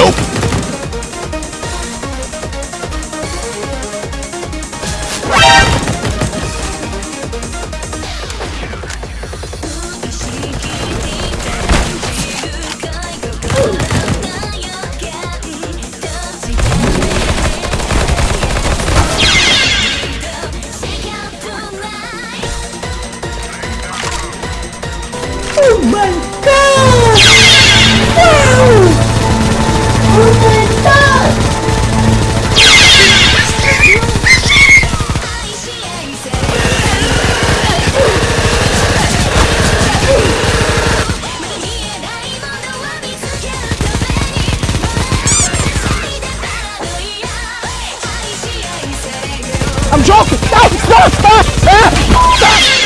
Nope. I'm joking. No, stop, stop, stop, stop.